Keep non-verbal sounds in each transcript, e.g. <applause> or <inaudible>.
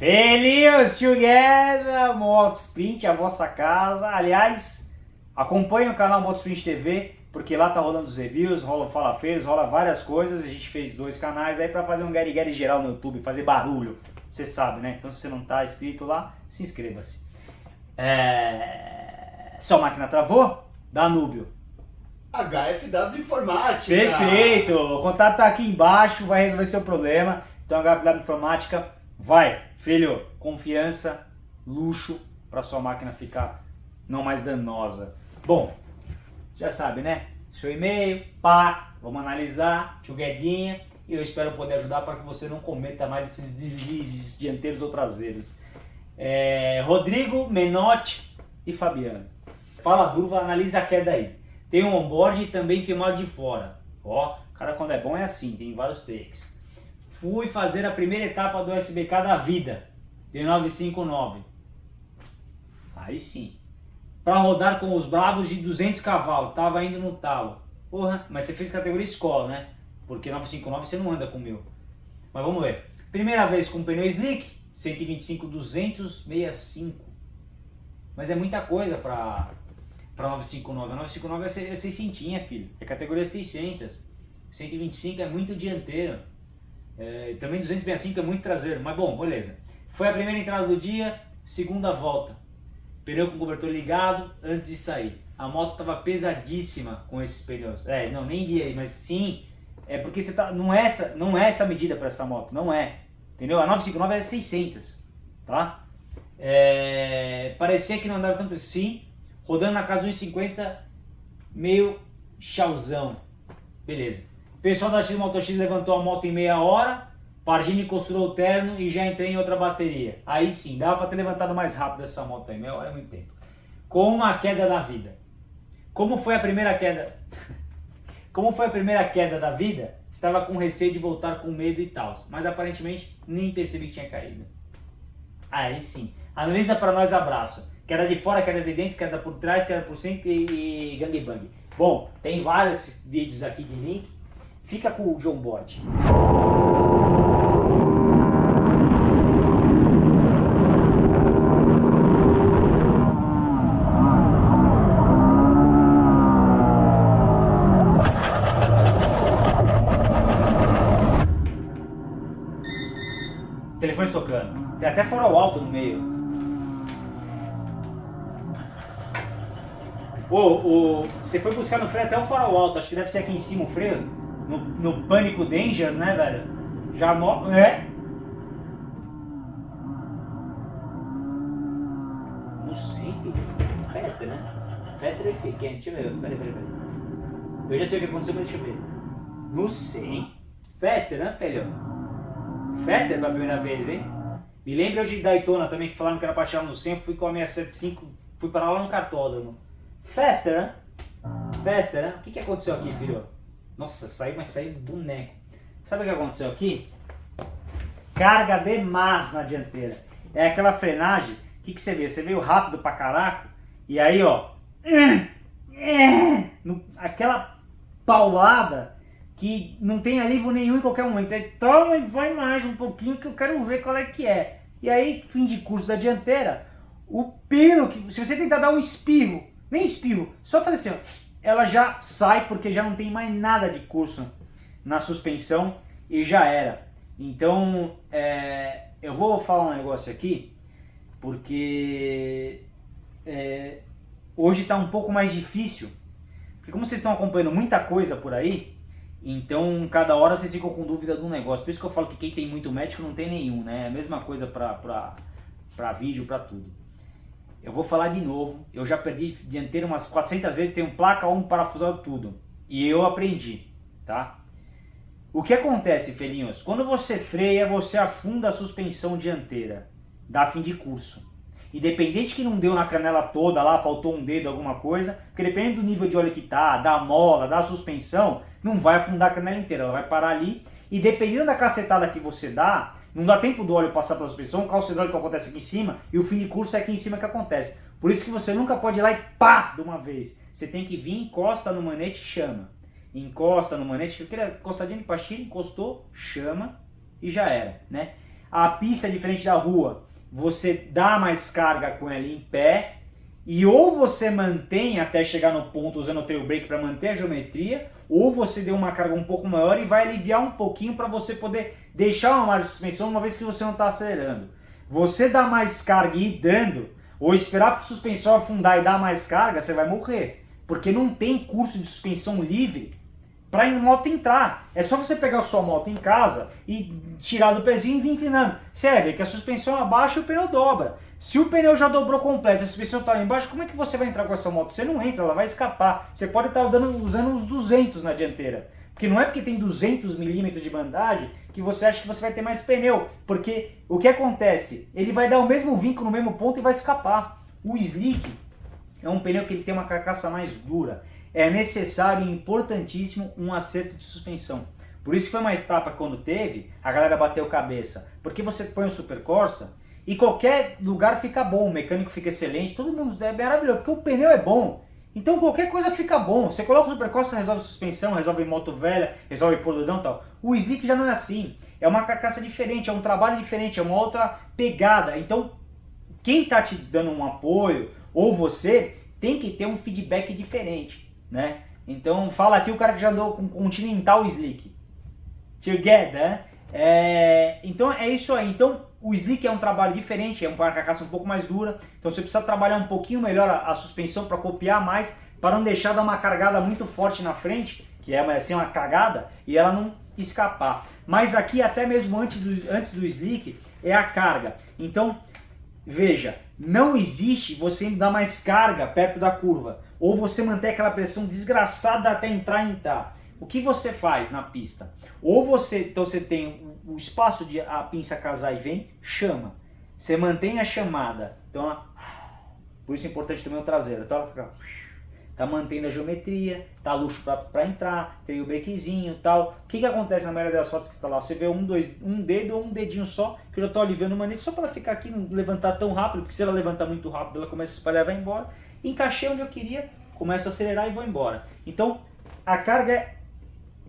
Feliz together, Modsprint, a vossa casa. Aliás, acompanhe o canal Modsprint TV, porque lá tá rolando os reviews, rola fala feiros, rola várias coisas. A gente fez dois canais aí para fazer um Gary Gary geral no YouTube, fazer barulho. Você sabe, né? Então se você não tá inscrito lá, se inscreva-se. É... Sua máquina travou? Danúbio. HFW Informática. Perfeito! O contato tá aqui embaixo, vai resolver seu problema. Então HFW Informática, vai, filho, confiança, luxo para sua máquina ficar não mais danosa. Bom, já sabe, né? Seu e-mail, pá, vamos analisar, tchuguedinha, e eu espero poder ajudar para que você não cometa mais esses deslizes dianteiros ou traseiros. É, Rodrigo, Menotti e Fabiano. Fala Durva, analisa a queda aí. Tem um onboard e também filmado de fora. Ó, cara quando é bom é assim, tem vários takes. Fui fazer a primeira etapa do SBK da vida, D959. Aí sim. Para rodar com os bravos de 200 cavalos, tava indo no talo. Porra, mas você fez categoria escola, né? Porque 959 você não anda com o meu. Mas vamos ver. Primeira vez com pneu slick, 125 265. Mas é muita coisa para para 959. A 959 é 600, filho. É categoria 600. 125 é muito dianteiro. É, também 265 é muito traseiro. Mas bom, beleza. Foi a primeira entrada do dia, segunda volta. Pneu com cobertor ligado antes de sair. A moto estava pesadíssima com esses pneus. É, não, nem li aí, mas sim. É porque você tá, não, é essa, não é essa medida para essa moto, não é. Entendeu? A 959 é 600, tá? É, parecia que não andava tanto assim, rodando na casa 1,50, meio chauzão. Beleza. Pessoal da X Moto X levantou a moto em meia hora, Pardini costurou o terno e já entrei em outra bateria. Aí sim, dava para ter levantado mais rápido essa moto aí, meia hora é muito tempo. Com uma queda da vida. Como foi a primeira queda? <laughs> Como foi a primeira queda da vida, estava com receio de voltar com medo e tal, mas aparentemente nem percebi que tinha caído. Aí sim. Analisa para nós abraço. Queda de fora, queda de dentro, queda por trás, queda por cima e, e gangbang. Bom, tem vários vídeos aqui de link. Fica com o John Board. Telefone tocando. Tem até farol alto no meio. O, o, você foi buscar no freio até o farol alto, acho que deve ser aqui em cima o freio. No, no Pânico Dangerous, né, velho? Já mo... É? Não sei, filho. Fester, né? Fester é quente. Deixa eu ver. Peraí, peraí, peraí. Eu já sei o que aconteceu, mas deixa eu ver. Não sei. Fester, né, filho? Fester pela primeira vez, hein? Me lembra de Daytona também, que falaram que era pra tirar no 100, fui com a 675, fui para lá no cartódromo. Fester, né? Fester, né? O que, que aconteceu aqui, filho? Nossa, saiu, mas saiu boneco. Sabe o que aconteceu aqui? Carga demais na dianteira. É aquela frenagem, o que, que você vê? Você veio rápido pra caraca, e aí, ó, aquela paulada que não tem alívio nenhum em qualquer momento. Aí toma e vai mais um pouquinho que eu quero ver qual é que é. E aí, fim de curso da dianteira, o pino, que se você tentar dar um espirro nem espirro, só fazer assim, ó, ela já sai porque já não tem mais nada de curso na suspensão e já era. Então, é, eu vou falar um negócio aqui, porque é, hoje está um pouco mais difícil, porque como vocês estão acompanhando muita coisa por aí, então cada hora vocês ficam com dúvida do negócio. Por isso que eu falo que quem tem muito médico não tem nenhum, né? É a mesma coisa para vídeo, para tudo. Eu vou falar de novo, eu já perdi dianteiro umas 400 vezes, tenho placa, um parafusado, tudo. E eu aprendi, tá? O que acontece, felinhos? Quando você freia, você afunda a suspensão dianteira, dá fim de curso. Independente que não deu na canela toda lá, faltou um dedo, alguma coisa, porque dependendo do nível de óleo que tá, da mola, da suspensão, não vai afundar a canela inteira, ela vai parar ali. E dependendo da cacetada que você dá, não dá tempo do óleo passar pela suspensão, o calço hidráulico acontece aqui em cima e o fim de curso é aqui em cima que acontece. Por isso que você nunca pode ir lá e pá, de uma vez. Você tem que vir, encosta no manete e chama. Encosta no manete, aquele encostadinho de pastilha, encostou, chama e já era, né? a pista é diferente da rua, você dá mais carga com ela em pé, e ou você mantém até chegar no ponto usando o tail brake para manter a geometria, ou você deu uma carga um pouco maior e vai aliviar um pouquinho para você poder deixar uma margem de suspensão uma vez que você não está acelerando. Você dá mais carga e ir dando, ou esperar a suspensão afundar e dar mais carga, você vai morrer. Porque não tem curso de suspensão livre para a moto entrar. É só você pegar a sua moto em casa e tirar do pezinho e vir inclinando. Você vai ver que a suspensão abaixa e o pneu dobra. Se o pneu já dobrou completo a suspensão está lá embaixo, como é que você vai entrar com essa moto? Você não entra, ela vai escapar. Você pode estar usando uns 200 na dianteira. Porque não é porque tem 200 milímetros de bandagem que você acha que você vai ter mais pneu. Porque o que acontece? Ele vai dar o mesmo vinco no mesmo ponto e vai escapar. O slick é um pneu que ele tem uma carcaça mais dura. É necessário e importantíssimo um acerto de suspensão. Por isso foi uma etapa quando teve, a galera bateu cabeça. Porque você põe o Super Corsa e qualquer lugar fica bom, o mecânico fica excelente, todo mundo é maravilhoso, porque o pneu é bom. Então qualquer coisa fica bom. Você coloca o Supercosta, resolve suspensão, resolve moto velha, resolve poludão e tal. O Slick já não é assim. É uma carcaça diferente, é um trabalho diferente, é uma outra pegada. Então quem está te dando um apoio, ou você, tem que ter um feedback diferente, né? Então fala aqui o cara que já andou com Continental Slick. Together. É, então é isso aí. Então o slick é um trabalho diferente, é uma carcaça um pouco mais dura, então você precisa trabalhar um pouquinho melhor a, a suspensão para copiar mais, para não deixar dar uma cargada muito forte na frente, que é assim uma cagada, e ela não escapar. Mas aqui até mesmo antes do, antes do slick é a carga. Então veja, não existe você dar mais carga perto da curva, ou você manter aquela pressão desgraçada até entrar e entrar. O que você faz na pista? Ou você, então você tem o espaço de a pinça casar e vem, chama. Você mantém a chamada. Então, ela, por isso é importante também o traseiro. Então ela fica, tá mantendo a geometria, tá luxo para entrar, tem o brequezinho e tal. O que, que acontece na maioria das fotos que está lá? Você vê um, dois, um dedo ou um dedinho só, que eu já estou aliviando o manete, só para ficar aqui, não levantar tão rápido, porque se ela levantar muito rápido, ela começa a espalhar e vai embora. Encaixei onde eu queria, começo a acelerar e vou embora. Então, a carga, é,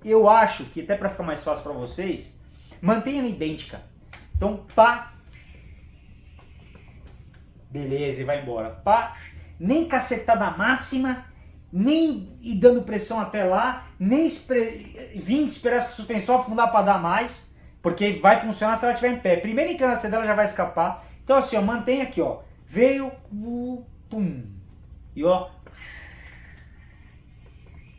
eu acho que até para ficar mais fácil para vocês, Mantenha idêntica. Então, pá. Beleza, e vai embora. Pá. Nem cacetada máxima, nem ir dando pressão até lá, nem espre... vir esperar a suspensão afundar para dar mais, porque vai funcionar se ela estiver em pé. Primeira inclinação dela já vai escapar. Então assim, ó, mantém aqui, ó. Veio, pum. E ó,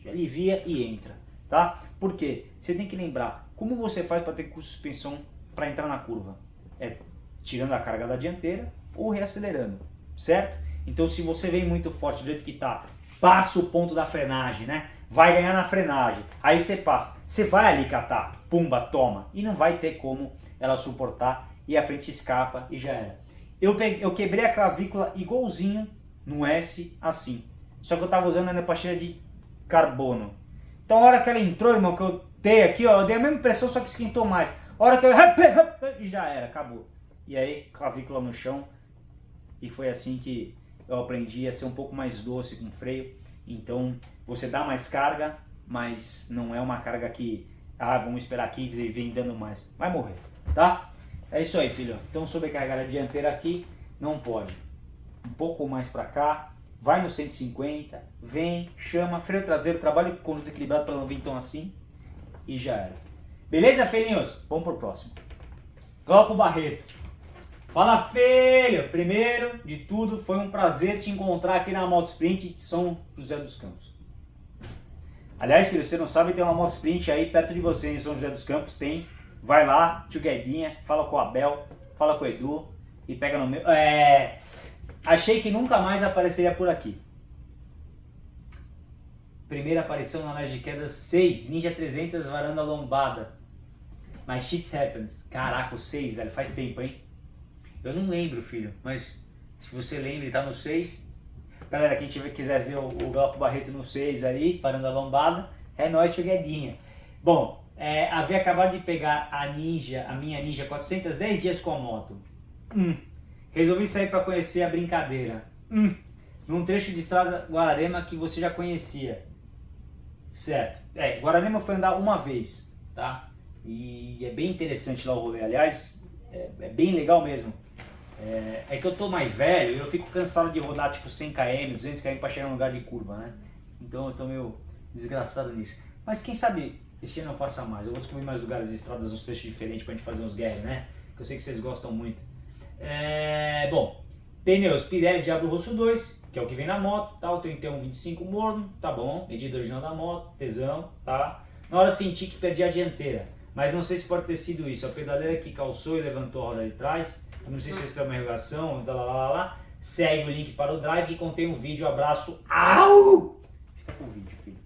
alivia e entra, tá? Por quê? Você tem que lembrar, como você faz para ter curso de suspensão para entrar na curva? É tirando a carga da dianteira ou reacelerando, certo? Então se você vem muito forte do jeito que está, passa o ponto da frenagem, né? Vai ganhar na frenagem, aí você passa, você vai ali catar, pumba, toma, e não vai ter como ela suportar e a frente escapa e já era. Eu, peguei, eu quebrei a clavícula igualzinho no S, assim. Só que eu tava usando a nepatina de carbono. Então a hora que ela entrou, irmão, que eu dei aqui, ó, eu dei a mesma pressão, só que esquentou mais. Hora que eu... <laughs> E já era, acabou. E aí, clavícula no chão. E foi assim que eu aprendi a ser um pouco mais doce com freio. Então, você dá mais carga, mas não é uma carga que... Ah, vamos esperar aqui e vem dando mais. Vai morrer, tá? É isso aí, filho. Então, sobrecarregar a dianteira aqui, não pode. Um pouco mais pra cá, vai no 150, vem, chama, freio traseiro, trabalha com conjunto equilibrado para não vir tão assim e já era. Beleza, filhinhos? Vamos pro próximo. Glauco Barreto. Fala, filho! Primeiro de tudo, foi um prazer te encontrar aqui na Moto Sprint de São José dos Campos. Aliás, filho, você não sabe, tem uma Moto Sprint aí perto de você em São José dos Campos, tem. Vai lá, tio Guedinha, fala com o Abel, fala com o Edu e pega no meu... É... Achei que nunca mais apareceria por aqui. Primeira aparição na Análise de Quedas 6, Ninja 300, varanda lombada. Mas shit happens. Caraca, o 6, velho, faz tempo, hein? Eu não lembro, filho, mas se você lembra, tá no 6. Galera, quem tiver, quiser ver o, o Glauco Barreto no 6 aí, varanda lombada, é nóis, chegadinha. Bom, é, havia acabado de pegar a Ninja, a minha Ninja 410 dias com a moto. Hum. Resolvi sair para conhecer a brincadeira. Hum. Num trecho de estrada Guararema que você já conhecia. Certo. É, Guararema foi andar uma vez, tá? E é bem interessante lá o rolê. Aliás, é, é bem legal mesmo. É, é, que eu tô mais velho e eu fico cansado de rodar tipo 100 km, 200 km para chegar num lugar de curva, né? Então eu tô meio desgraçado nisso. Mas quem sabe esse ano eu faça mais. Eu vou descobrir mais lugares e estradas, uns trechos diferentes pra gente fazer uns guerras, né? Que eu sei que vocês gostam muito. É, bom, pneus Pirelli Diablo Rosso 2, que é o que vem na moto, tá? O 3125 morno, tá bom. Medida original da moto, tesão, tá? Na hora senti que perdi a dianteira, mas não sei se pode ter sido isso. A pedaleira que calçou e levantou a roda de trás, não sei se isso é uma irrigação, lá, lá, lá, lá. Segue o link para o drive que contém um vídeo. Abraço. Au! Fica com o vídeo, filho.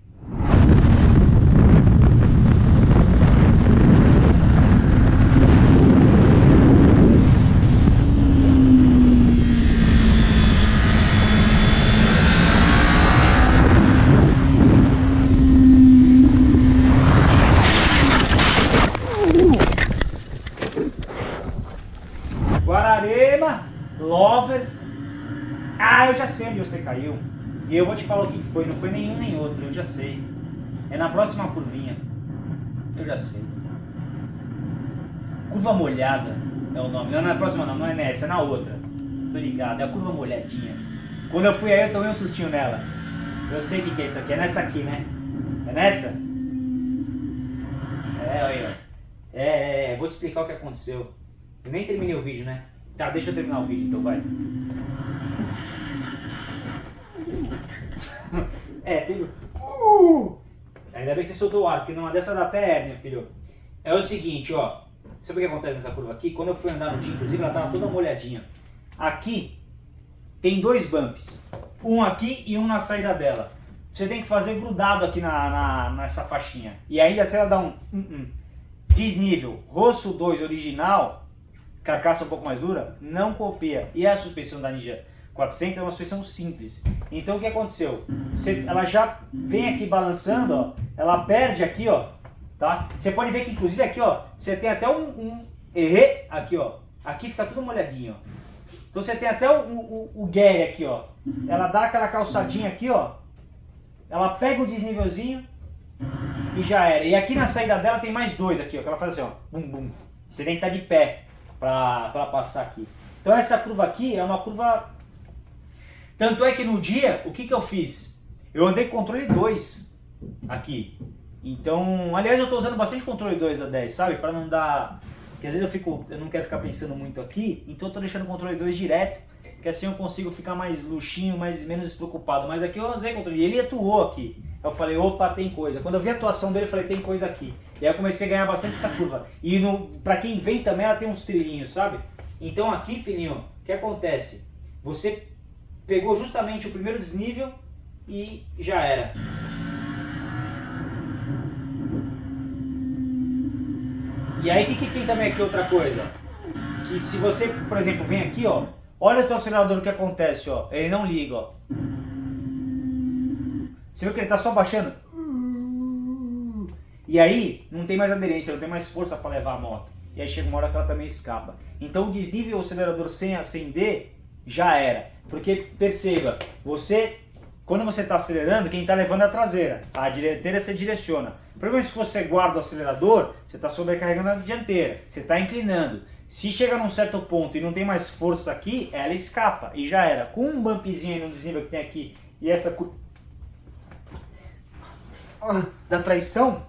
Guararema, Lovers. Ah, eu já sei onde você caiu. E eu vou te falar o que foi. Não foi nenhum nem outro, eu já sei. É na próxima curvinha. Eu já sei. Curva molhada é o nome. Não é na próxima não, não é nessa, é na outra. Tô ligado, é a curva molhadinha. Quando eu fui aí eu tomei um sustinho nela. Eu sei o que, que é isso aqui, é nessa aqui, né? É nessa? É, ó. É, é, é, vou te explicar o que aconteceu. Eu nem terminei o vídeo, né? Tá, deixa eu terminar o vídeo então, vai. É, teve... Uh! Ainda bem que você soltou o ar, porque numa dessa dá até hérnia, filho. É o seguinte, ó. Sabe o que acontece nessa curva aqui? Quando eu fui andar no dia, inclusive, ela tava toda molhadinha. Aqui tem dois bumps. Um aqui e um na saída dela. Você tem que fazer grudado aqui na, na nessa faixinha. E ainda se ela dá um... um, um desnível, rosso 2 original, carcaça um pouco mais dura, não copia. E a suspensão da Ninja 400 é uma suspensão simples. Então o que aconteceu? Você, ela já vem aqui balançando, ó, ela perde aqui, ó, tá? Você pode ver que inclusive aqui, ó, você tem até um, um errê aqui, ó. Aqui fica tudo molhadinho, ó. Então você tem até o, o, o aqui, ó. Ela dá aquela calçadinha aqui, ó. Ela pega o desnívelzinho e já era. E aqui na saída dela tem mais dois aqui, ó. Que ela faz assim, ó. Bum, bum. Você tem que estar de pé para passar aqui. Então essa curva aqui é uma curva... Tanto é que no dia, o que, que eu fiz? Eu andei com controle 2 aqui. Então, aliás, eu estou usando bastante controle 2 da 10, sabe? Para não dar... Porque às vezes eu, fico, eu não quero ficar pensando muito aqui, então eu estou deixando o controle 2 direto, que assim eu consigo ficar mais luxinho, mais, menos despreocupado. Mas aqui eu usei controle, e ele atuou aqui. Eu falei, opa, tem coisa. Quando eu vi a atuação dele, eu falei, tem coisa aqui. E aí eu comecei a ganhar bastante essa curva. E no, pra quem vem também, ela tem uns trilhinhos, sabe? Então aqui, filhinho, o que acontece? Você pegou justamente o primeiro desnível e já era. E aí, o que, que tem também aqui outra coisa? Que se você, por exemplo, vem aqui, ó, olha o teu acelerador, o que acontece, ó, ele não liga, ó. Você viu que ele tá só baixando? E aí, não tem mais aderência, não tem mais força para levar a moto. E aí chega uma hora que ela também escapa. Então o desnível o acelerador sem acender, já era. Porque, perceba, você, quando você está acelerando, quem está levando é a traseira. A dianteira você direciona. Provavelmente se você guarda o acelerador, você está sobrecarregando a dianteira. Você está inclinando. Se chega num certo ponto e não tem mais força aqui, ela escapa. E já era. Com um bumpzinho no desnível que tem aqui e essa da traição,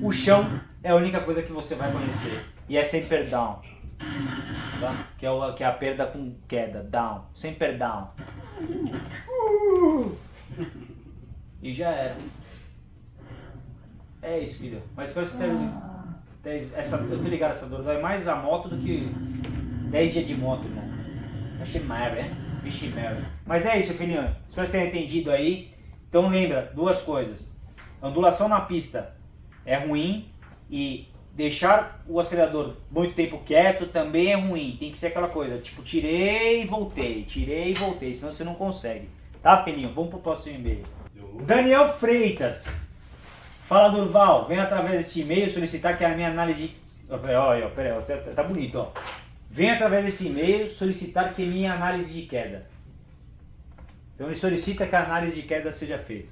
o chão é a única coisa que você vai conhecer. E é sempre down. Tá? Que, é o, que é a perda com queda. Down. Sempre down. Uh! E já era. É isso, filho. Mas espero que você essa, Eu tô ligado, essa dor dói mais a moto do que 10 dias de moto, irmão. Achei merda, né? Vixe merda. Mas é isso, filhinho. Espero que você tenha entendido aí. Então lembra, duas coisas. Ondulação na pista é ruim e deixar o acelerador muito tempo quieto também é ruim. Tem que ser aquela coisa, tipo, tirei e voltei, tirei e voltei, senão você não consegue. Tá, Peninho? Vamos pro próximo e-mail. Daniel Freitas. Fala, Durval. Vem através deste e-mail solicitar que a minha análise... Olha, peraí, tá, tá bonito, ó. Vem através desse e-mail solicitar que minha análise de queda. Então ele solicita que a análise de queda seja feita.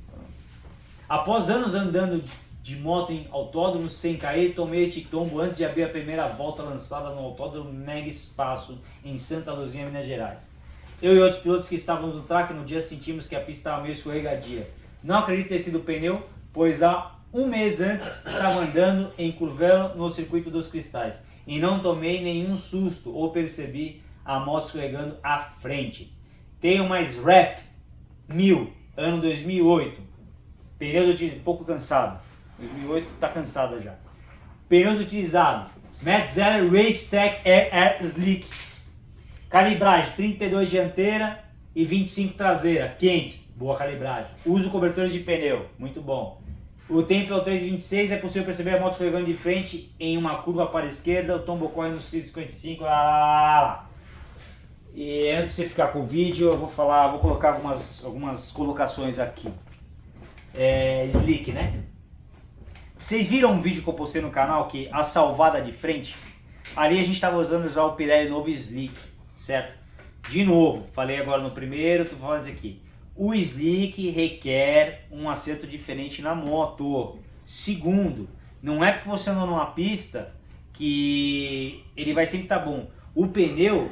Após anos andando de moto em autódromo sem cair, tomei este tombo antes de abrir a primeira volta lançada no autódromo Mega Espaço em Santa Luzia, Minas Gerais. Eu e outros pilotos que estávamos no track no dia sentimos que a pista estava meio escorregadia. Não acredito ter sido o pneu, pois há um mês antes estava andando em Curvelo no circuito dos cristais e não tomei nenhum susto ou percebi a moto escorregando à frente. Tenho mais Ref 1000, ano 2008. Pneus um pouco cansado. 2008 está cansada já. Pneus utilizados. Metzeler Race Tech Air, Air Slick. Calibragem 32 dianteira e 25 traseira. Quentes. Boa calibragem. Uso cobertores de pneu. Muito bom. O tempo é o 3,26, é possível perceber a moto escorregando de frente em uma curva para a esquerda, o tombo corre nos 3,55, lá, lá, lá, lá. E antes de você ficar com o vídeo, eu vou falar, vou colocar algumas, algumas colocações aqui. É, slick, né? Vocês viram um vídeo que eu postei no canal que a salvada de frente? Ali a gente estava usando já o Pirelli novo Slick, certo? De novo, falei agora no primeiro, tô falando isso aqui. O Slick requer um acerto diferente na moto. Segundo, não é porque você andou numa pista que ele vai sempre estar tá bom. O pneu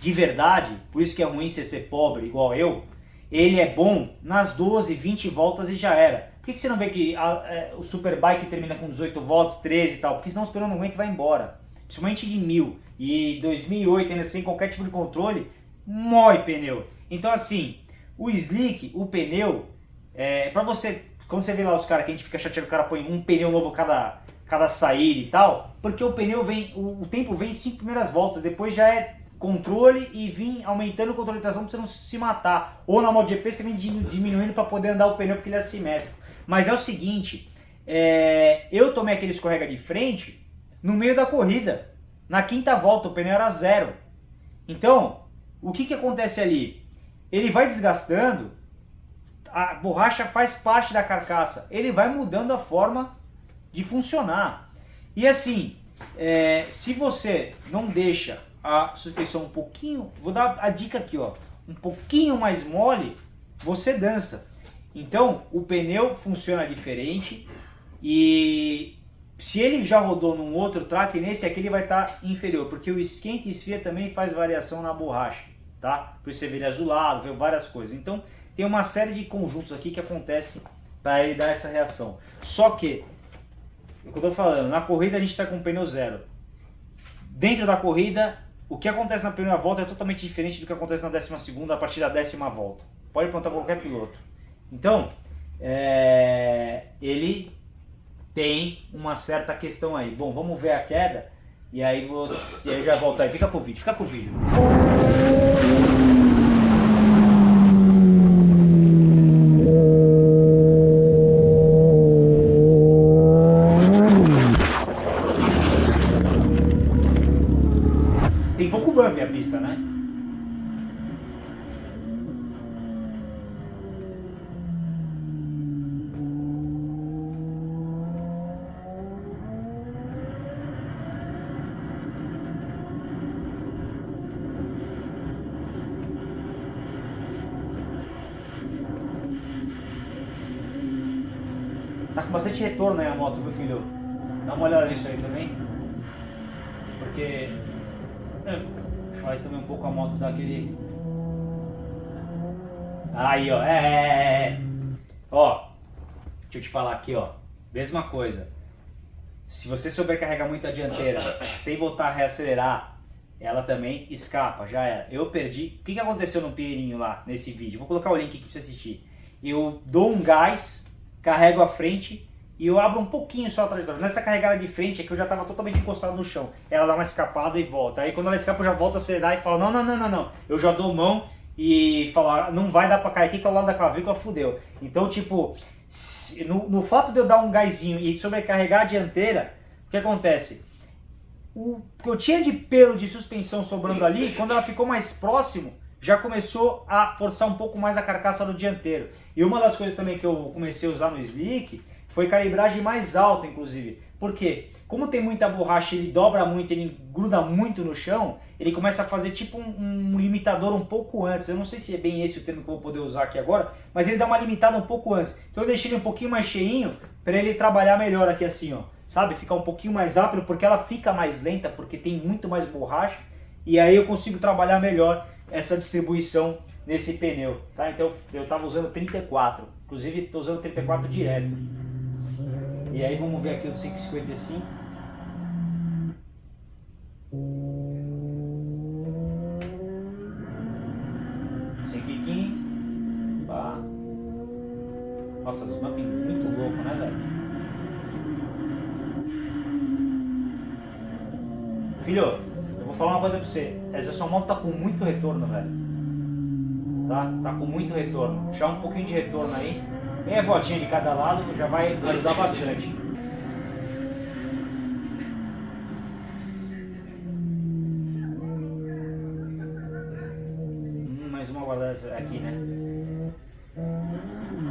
de verdade, por isso que é ruim você ser pobre igual eu, ele é bom nas 12, 20 voltas e já era. Por que, que você não vê que a, é, o Superbike termina com 18 voltas, 13 e tal? Porque senão o pneu não aguenta e vai embora. Principalmente de 1000 e 2008 ainda sem qualquer tipo de controle, mói pneu. Então assim, o slick, o pneu, é, para você, quando você vê lá os caras que a gente fica chateado, o cara põe um pneu novo cada, cada saída e tal, porque o pneu vem, o, o tempo vem em 5 primeiras voltas, depois já é controle e vir aumentando o controle de tração para você não se matar. Ou na MotoGP você vem diminuindo para poder andar o pneu porque ele é assimétrico. Mas é o seguinte, é, eu tomei aquele escorrega de frente no meio da corrida. Na quinta volta o pneu era zero. Então, o que, que acontece ali? Ele vai desgastando, a borracha faz parte da carcaça, ele vai mudando a forma de funcionar. E assim, é, se você não deixa a suspensão um pouquinho, vou dar a dica aqui, ó, um pouquinho mais mole, você dança. Então, o pneu funciona diferente e se ele já rodou num outro track, nesse aqui ele vai estar tá inferior, porque o esquenta e esfria também faz variação na borracha, tá? Por isso você vê ele azulado, vê várias coisas. Então, tem uma série de conjuntos aqui que acontecem para ele dar essa reação. Só que, o que eu tô falando, na corrida a gente está com pneu zero. Dentro da corrida, o que acontece na primeira volta é totalmente diferente do que acontece na décima segunda a partir da décima volta. Pode perguntar qualquer piloto. Então, é, ele tem uma certa questão aí. Bom, vamos ver a queda e aí você já volta aí. Fica com o vídeo, fica com o vídeo. Tá com bastante retorno aí a moto, viu filho? Dá uma olhada nisso aí também. Porque é, faz também um pouco a moto daquele... Aí, ó. É, é, é. Ó, deixa eu te falar aqui, ó. Mesma coisa. Se você sobrecarregar muito a dianteira sem voltar a reacelerar, ela também escapa, já era. Eu perdi. O que, que aconteceu no Pinheirinho lá, nesse vídeo? Vou colocar o link aqui pra você assistir. Eu dou um gás carrego a frente e eu abro um pouquinho só a trajetória. Nessa carregada de frente é que eu já estava totalmente encostado no chão. Ela dá uma escapada e volta. Aí quando ela escapa eu já volto a acelerar e falo, não, não, não, não, não. Eu já dou mão e falo, ah, não vai dar para cair aqui que é o lado da clavícula fudeu. Então, tipo, no, no fato de eu dar um gásinho e sobrecarregar a dianteira, o que acontece? O que eu tinha de pelo de suspensão sobrando ali, quando ela ficou mais próximo, já começou a forçar um pouco mais a carcaça do dianteiro. E uma das coisas também que eu comecei a usar no Slick foi calibragem mais alta, inclusive. Por quê? como tem muita borracha, ele dobra muito, ele gruda muito no chão, ele começa a fazer tipo um, um, limitador um pouco antes. Eu não sei se é bem esse o termo que eu vou poder usar aqui agora, mas ele dá uma limitada um pouco antes. Então eu deixei ele um pouquinho mais cheinho para ele trabalhar melhor aqui assim, ó. Sabe? Ficar um pouquinho mais rápido porque ela fica mais lenta, porque tem muito mais borracha. E aí eu consigo trabalhar melhor essa distribuição nesse pneu, tá? Então eu estava usando 34, inclusive estou usando 34 direto. E aí vamos ver aqui o 555. Cinco e quinze. Pá. Nossa, esse mapping muito louco, né, velho? Filho, vou falar uma coisa pra você. Essa sua moto tá com muito retorno, velho. Tá? Tá com muito retorno. Deixar um pouquinho de retorno aí. Meia voltinha de cada lado já vai ajudar bastante. Hum, mais uma guardada aqui, né?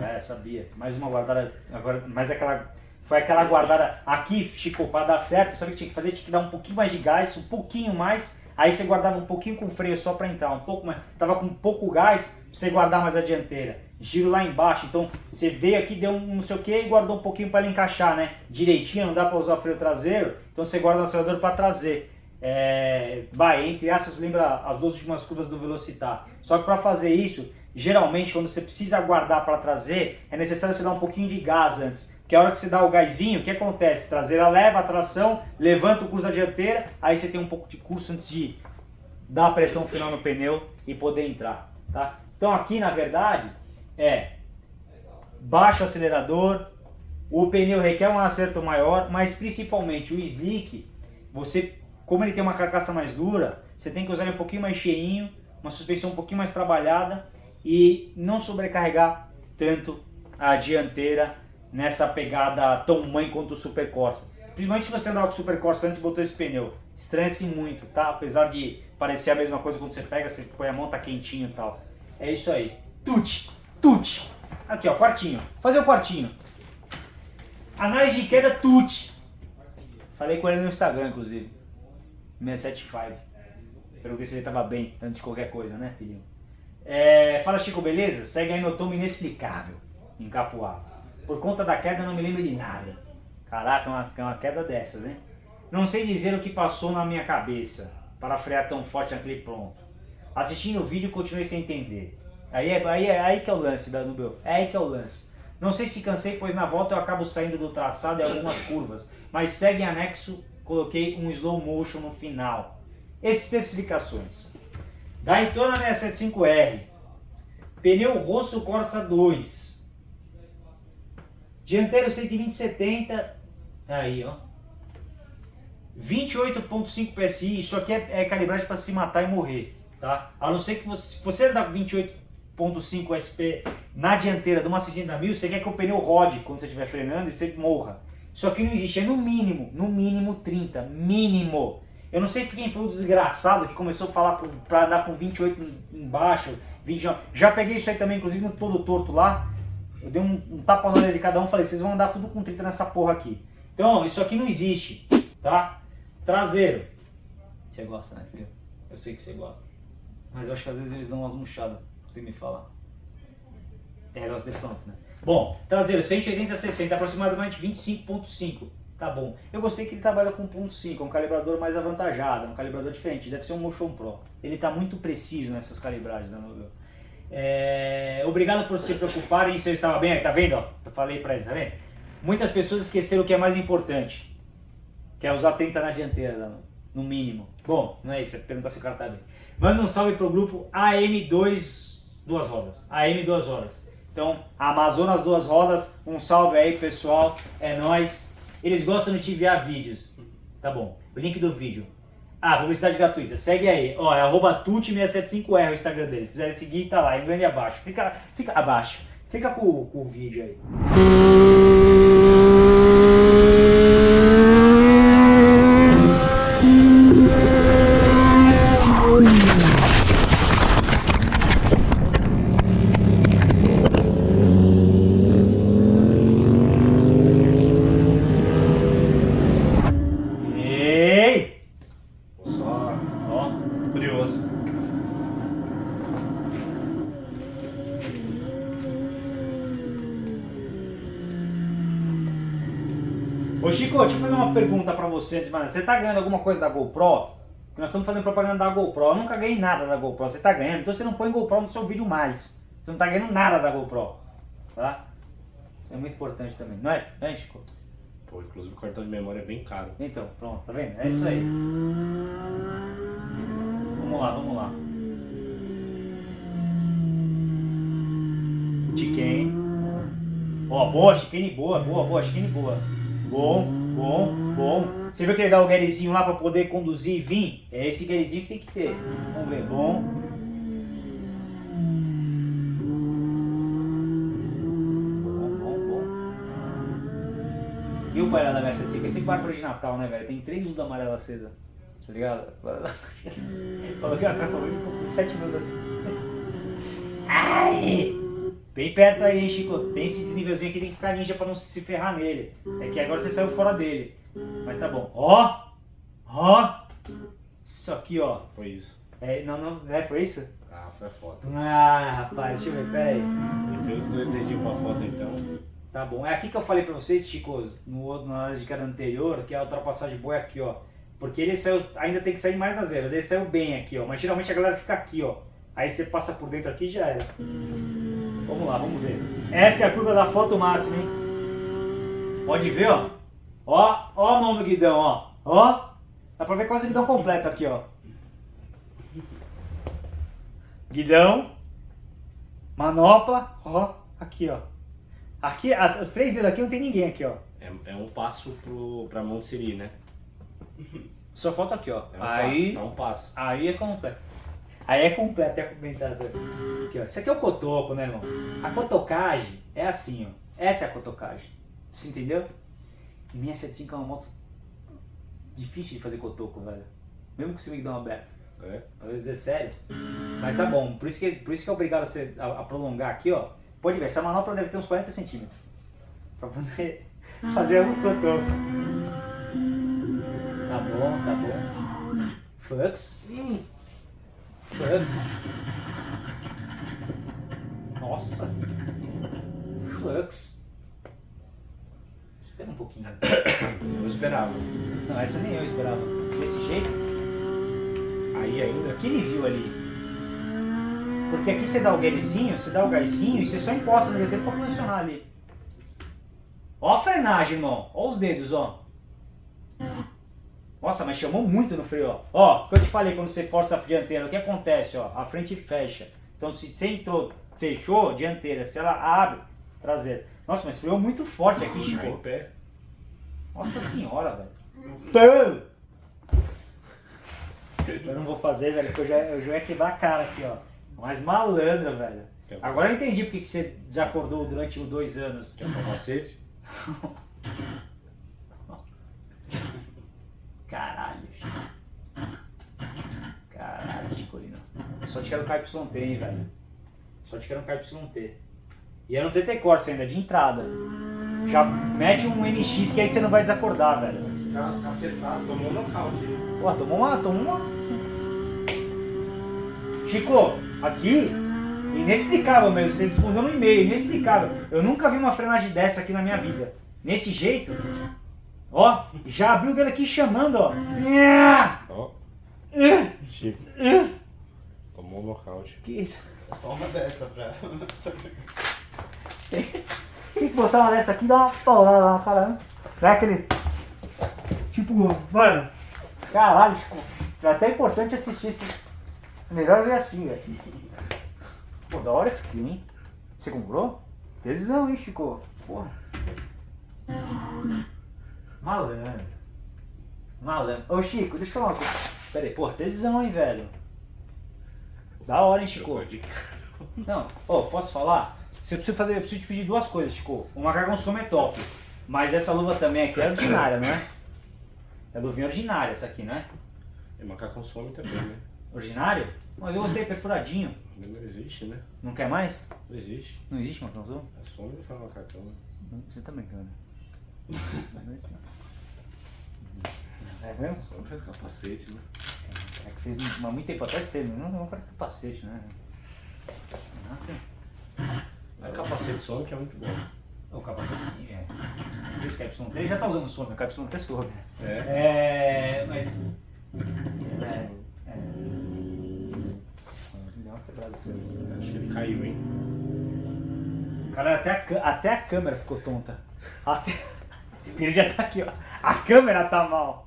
É, sabia. Mais uma guardada. Agora, mais aquela. Foi aquela guardada aqui, Chico, para dar certo. Sabe o que tinha que fazer? Tinha que dar um pouquinho mais de gás, um pouquinho mais. Aí você guardava um pouquinho com freio só para entrar, um pouco mais. Tava com pouco gás, você guardar mais a dianteira giro lá embaixo. Então você veio aqui, deu um não sei o que e guardou um pouquinho para ele encaixar, né? Direitinho, não dá para usar o freio traseiro, então você guarda o acelerador para trazer. É, vai, entre essas, lembra as duas últimas curvas do Velocitar. Só que para fazer isso, geralmente quando você precisa guardar para trazer, é necessário você dar um pouquinho de gás antes. Que a hora que você dá o gásinho, o que acontece? Traseira leva tração, levanta o curso da dianteira, aí você tem um pouco de curso antes de dar a pressão final no pneu e poder entrar, tá? Então aqui, na verdade, é baixo acelerador, o pneu requer um acerto maior, mas principalmente o slick, você, como ele tem uma carcaça mais dura, você tem que usar ele um pouquinho mais cheinho, uma suspensão um pouquinho mais trabalhada e não sobrecarregar tanto a dianteira nessa pegada tão mãe quanto o Super Corsa. Principalmente se você andar com o Super Corsa antes e botou esse pneu. Estranhe-se muito, tá? Apesar de parecer a mesma coisa quando você pega, você põe a mão, tá quentinho e tal. É isso aí. Tute! Tute. Aqui, ó, quartinho. Fazer o quartinho. Análise de queda Tute. Falei com ele no Instagram, inclusive. 675. Perguntei se ele tava bem antes de qualquer coisa, né, filhinho? É, fala, Chico, beleza? Segue aí meu tomo inexplicável em Capuá. Por conta da queda, não me lembro de nada. Caraca, uma, uma queda dessas, hein? Não sei dizer o que passou na minha cabeça para frear tão forte naquele pronto. Assistindo o vídeo, continuei sem entender. Aí é, aí é aí que é o lance da Nubel. É aí que é o lance. Não sei se cansei, pois na volta eu acabo saindo do traçado em algumas curvas, mas segue em anexo, coloquei um slow motion no final. Especificações. Daytona 675R, pneu Rosso Corsa 2, dianteiro 120-70, aí ó, 28.5 PSI, isso aqui é, é calibragem para se matar e morrer, tá? A não ser que você, você dar 28 1.5 SP na dianteira de uma 60 mil, você quer que o pneu rode quando você estiver frenando e você morra. Isso aqui não existe, é no mínimo, no mínimo 30, mínimo. Eu não sei quem foi o desgraçado que começou a falar para andar com 28 embaixo, 20, já peguei isso aí também, inclusive no todo torto lá, eu dei um, um tapa na orelha de cada um, falei, vocês vão andar tudo com 30 nessa porra aqui. Então, isso aqui não existe, tá? Traseiro. Você gosta, né, filho? Eu sei que você gosta. Mas eu acho que às vezes eles dão umas murchadas você me falar. Tem negócio de front, né? Bom, traseiro 180 60, aproximadamente 25.5. Tá bom. Eu gostei que ele trabalha com 1.5, um calibrador mais avantajado, um calibrador diferente, deve ser um Motion Pro. Ele está muito preciso nessas calibragens, né? É... Obrigado por se preocuparem se eu estava bem, tá vendo? Eu falei para ele, tá vendo? Muitas pessoas esqueceram o que é mais importante, que é usar 30 na dianteira, no mínimo. Bom, não é isso, é perguntar se o cara tá bem. Manda um salve pro grupo AM2 duas rodas. AM duas rodas. Então, Amazonas duas rodas, um salve aí pessoal, é nós. Eles gostam de te enviar vídeos. Tá bom. O link do vídeo. Ah, publicidade gratuita. Segue aí. Ó, é arroba tut675r o Instagram deles. Se quiserem seguir, tá lá, em grande abaixo. Fica, fica abaixo. Fica com, com o vídeo aí. Você antes. Você tá ganhando alguma coisa da GoPro? Porque nós estamos fazendo propaganda da GoPro. Eu nunca ganhei nada da GoPro. Você tá ganhando, então você não põe GoPro no seu vídeo mais. Você não tá ganhando nada da GoPro. Tá? Isso é muito importante também. Não é? Não é, Chico? Pô, inclusive o cartão de memória é bem caro. Então, pronto, tá vendo? É isso aí. Vamos lá, vamos lá. Chicane. Ó, boa, chicane boa, boa, boa, chicane boa. Bom, bom, bom. Você viu que ele dá o guerezinho lá pra poder conduzir e vir? É esse guerezinho que tem que ter. Vamos ver, bom. Bom, bom, bom. E o pai da minha 75? Esse árvore de Natal, né, velho? Tem três luzes amarela acesa. Tá ligado? <laughs> Coloquei uma capa ficou sete luzes assim. Ai! Bem perto aí, hein, Chico? Tem esse desnivelzinho aqui, tem que ficar ninja pra não se ferrar nele. É que agora você saiu fora dele. Mas tá bom. Ó! Ó! Isso aqui, ó. Foi isso. É, não, não, é, foi isso? Ah, foi a foto. Ah, rapaz, deixa eu ver, pera aí. Ele fez os dois dedinhos pra foto então. Tá bom. É aqui que eu falei pra vocês, Chicos, no outro, na análise de cara anterior, que a ultrapassagem boa é aqui, ó. Porque ele saiu, ainda tem que sair mais nas zeras. Ele saiu bem aqui, ó. Mas geralmente a galera fica aqui, ó. Aí você passa por dentro aqui e já era. Vamos lá, vamos ver. Essa é a curva da foto máxima, hein? Pode ver, ó. Ó, ó a mão do guidão, ó. Ó. Dá pra ver quase o guidão completo aqui, ó. Guidão. Manopla. Ó. Aqui, ó. Aqui, a- os três dedos aqui não tem ninguém aqui, ó. É, é um passo pro, pra Monte Siri, né? Só falta aqui, ó. É um Aí, passo, é um passo. aí é completo. Aí é completo, é comentado. Aqui, ó. Isso aqui é o cotoco, né, irmão? A cotocagem é assim, ó. Essa é a cotocagem. Você entendeu? E minha 75 é uma moto difícil de fazer cotoco, velho. Mesmo com o guidão aberto. É. Pra dizer sério. Mas tá bom. Por isso que, por isso que é obrigado a, ser- a- a prolongar aqui, ó. Pode ver, essa manopla deve ter uns 40 centímetros. Pra poder <laughs> fazer o cotoco. Tá bom, tá bom. Flux. Flux. Nossa. Flux. Espera um pouquinho. Eu esperava. Não, essa nem eu esperava. Desse jeito. Aí ainda. O que ele viu ali? Porque aqui você dá o gásinho, você dá o gásinho e você só encosta no tempo pra posicionar ali. Ó a frenagem, irmão. Ó os dedos, ó. Nossa, mas chamou muito no freio, ó. Ó, o que eu te falei quando você força a dianteira, o que acontece, ó? A frente fecha. Então se você entrou, fechou, dianteira, se ela abre, traseira. Nossa, mas freou muito forte aqui, em Chico. pé. Nossa senhora, velho. Eu não vou fazer, velho, porque eu já, eu já ia quebrar a cara aqui, ó. Mas malandra, velho. Agora eu entendi porque que você desacordou durante os dois anos. Que é o capacete. <laughs> Caralho, Chico. Caralho, Chicolino. Só te quero um KYT, hein, velho. Só te quero um KYT. E era um TT Corsa ainda, de entrada. Já mete um NX que aí você não vai desacordar, velho. Ficar cacetado, tomou um nocaute. Pô, tomou uma, tomou uma. Chico, aqui, inexplicável mesmo. Você respondeu no e-mail, inexplicável. Eu nunca vi uma frenagem dessa aqui na minha vida. Nesse jeito. Ó, já abriu o dedo aqui chamando, ó. Ó, Chico. Tomou um nocaute. Que isso? É só uma dessa pra. Tem que botar uma dessa aqui e dar uma paulada na cara, né? Dá aquele. Tipo, mano. Caralho, Chico. É até importante assistir esse. Melhor ver assim, velho. Pô, da hora esse aqui, hein? Você comprou? Tesão, hein, Chico? Porra. Malandro. Malandro. Ô, Chico, deixa eu falar uma coisa. Pera aí, porra, tesão, hein, velho? Da hora, hein, Chico? Não, ô, posso falar? Você precisa fazer, eu preciso te pedir duas coisas, Chico. O macacão som é top. Mas essa luva também aqui é ordinária, não é? É luvinha ordinária essa aqui, não é? E macacão some também, né? Ordinário? Mas eu gostei perfuradinho. Não existe, né? Não quer mais? Não existe. Não existe macacão som? É some não faz macacão, né? Você tá brincando. <laughs> Mas não existe, não. É mesmo? Some faz capacete, né? É que fez mas muito tempo atrás teve, não, não quero capacete, né? Não, assim. Mas capacete some que é muito bom. O capacete sim, é. Não sei se o KY3 já tá usando some, o KY3 soube. É. É, mas. É, é. Deu uma quebrada isso aí. Acho que ele caiu, hein? Cara, até a, até a câmera ficou tonta. Até... <laughs> Ele já tá aqui, ó. A câmera tá mal.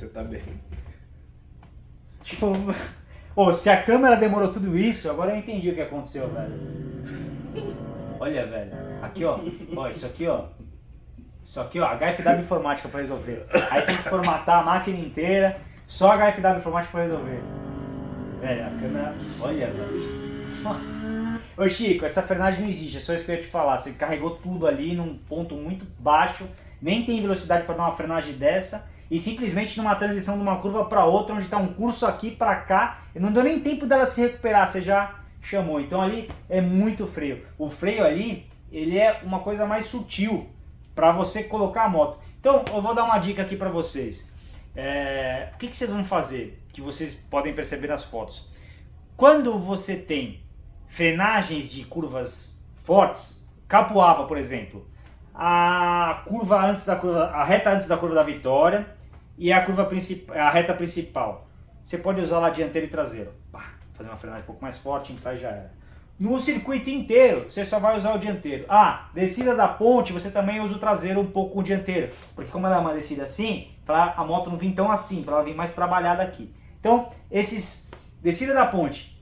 Você tá bem. Tipo, ô, se a câmera demorou tudo isso, agora eu entendi o que aconteceu, velho. Olha, velho. Aqui, ó. Ó, isso aqui, ó. Isso aqui, ó, HFW Informática pra resolver. Aí tem que formatar a máquina inteira. Só HFW Informática pra resolver. Velho, a câmera. Olha, velho. Nossa. Ô Chico, essa frenagem não existe, é só isso que eu ia te falar. Você carregou tudo ali num ponto muito baixo, nem tem velocidade para dar uma frenagem dessa, e simplesmente numa transição de uma curva para outra, onde está um curso aqui para cá, não deu nem tempo dela se recuperar, você já chamou. Então ali é muito freio. O freio ali, ele é uma coisa mais sutil para você colocar a moto. Então eu vou dar uma dica aqui para vocês. É, o que, que vocês vão fazer? Que vocês podem perceber nas fotos. Quando você tem frenagens de curvas fortes, capoava, por exemplo, a curva antes da curva, a reta antes da curva da vitória e a curva principal, a reta principal. Você pode usar lá dianteiro e traseiro. Pá, fazer uma frenagem um pouco mais forte, entrar e já era. No circuito inteiro, você só vai usar o dianteiro. Ah, descida da ponte, você também usa o traseiro um pouco com o dianteiro. Porque como ela é uma descida assim, para a moto não vir tão assim, para ela vir mais trabalhada aqui. Então, esses descida da ponte,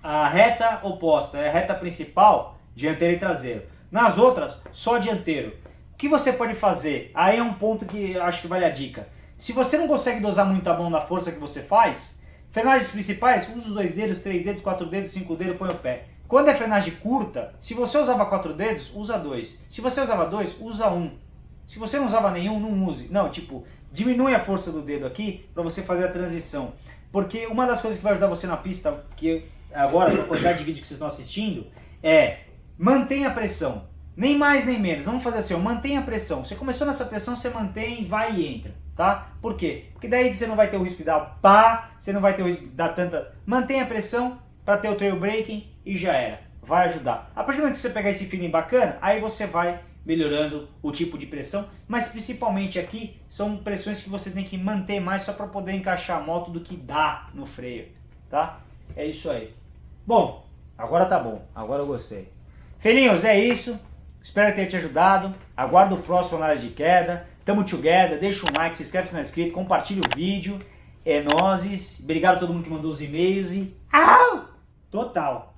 a reta oposta é a reta principal, dianteiro e traseiro. Nas outras, só dianteiro. O que você pode fazer? Aí é um ponto que acho que vale a dica. Se você não consegue dosar muito a mão na força que você faz, frenagens principais, usa os dois dedos, três dedos, quatro dedos, cinco dedos, põe o pé. Quando é frenagem curta, se você usava quatro dedos, usa dois. Se você usava dois, usa um. Se você não usava nenhum, não use. Não, tipo, diminui a força do dedo aqui para você fazer a transição. Porque uma das coisas que vai ajudar você na pista, que agora, a quantidade de vídeo que vocês estão assistindo, é mantenha a pressão. Nem mais nem menos. Vamos fazer assim, ó, mantenha a pressão. Você começou nessa pressão, você mantém, vai e entra. Tá? Por quê? Porque daí você não vai ter o risco de dar pá, você não vai ter o risco de dar tanta... Mantenha a pressão para ter o trail braking e já era. Vai ajudar. A partir do momento que você pegar esse feeling bacana, aí você vai melhorando o tipo de pressão, mas principalmente aqui são pressões que você tem que manter mais só para poder encaixar a moto do que dá no freio, tá? É isso aí. Bom, agora tá bom, agora eu gostei. Felinhos, é isso. Espero ter te ajudado. Aguardo o próximo análise de queda. Tamo together, deixa um like, se inscreve se não é inscrito, compartilha o vídeo. É nozes. Obrigado a todo mundo que mandou os e-mails e... Au! Total.